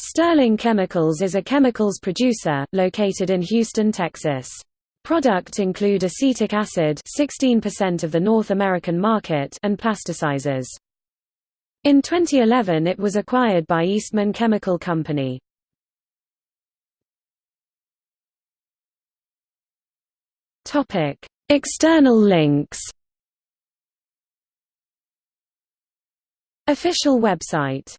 Sterling Chemicals is a chemicals producer, located in Houston, Texas. Product include acetic acid 16% of the North American market and plasticizers. In 2011 it was acquired by Eastman Chemical Company. External links Official website